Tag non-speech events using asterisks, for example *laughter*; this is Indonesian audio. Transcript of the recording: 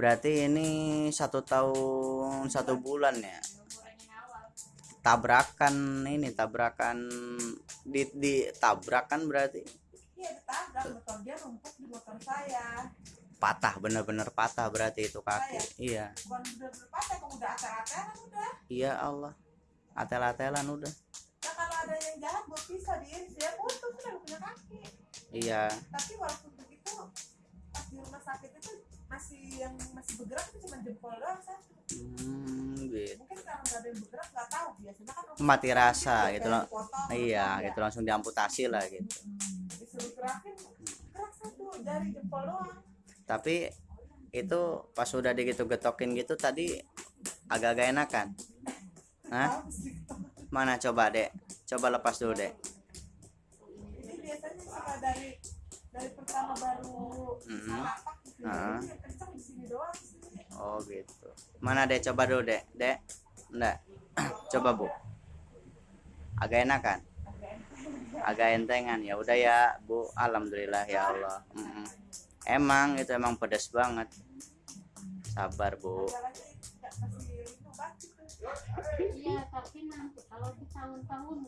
berarti ini satu tahun satu bulan ya? Tabrakan ini tabrakan di, di tabrakan berarti? Iya ditabrak motor dia numpuk di motor saya patah bener-bener patah berarti itu kaki. iya. Bukan bener-bener patah kamu udah atel-atelan udah. Iya Allah. Atel-atelan udah. Nah kalau ada yang jahat buat pisah diiris dia putus udah nggak punya kaki. Iya. Tapi walaupun begitu pas di rumah sakit itu masih yang masih bergerak itu cuma jempol doang satu hmm, gitu. Mungkin karena nggak ada yang bergerak nggak tahu biasanya kan mati rasa gitu loh. iya potong, gitu ya. langsung diamputasi lah gitu. Hmm, disuruh gerakin gerak satu jari jempol doang tapi itu pas udah digitu getokin gitu tadi agak-agak enakan. Hah? Sih. mana coba dek? Coba lepas dulu dek. Ini biasanya suka dari dari pertama baru Mhm. lapak gitu. Doang oh gitu. Mana dek? Coba dulu dek. Dek enggak *clears throat* coba bu. Agak enakan? Agak entengan. Ya udah ya bu. Alhamdulillah ya Allah. Mm-mm. Emang itu emang pedas banget. Sabar bu. Iya, tapi nanti kalau di tahun-tahun